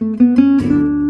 Música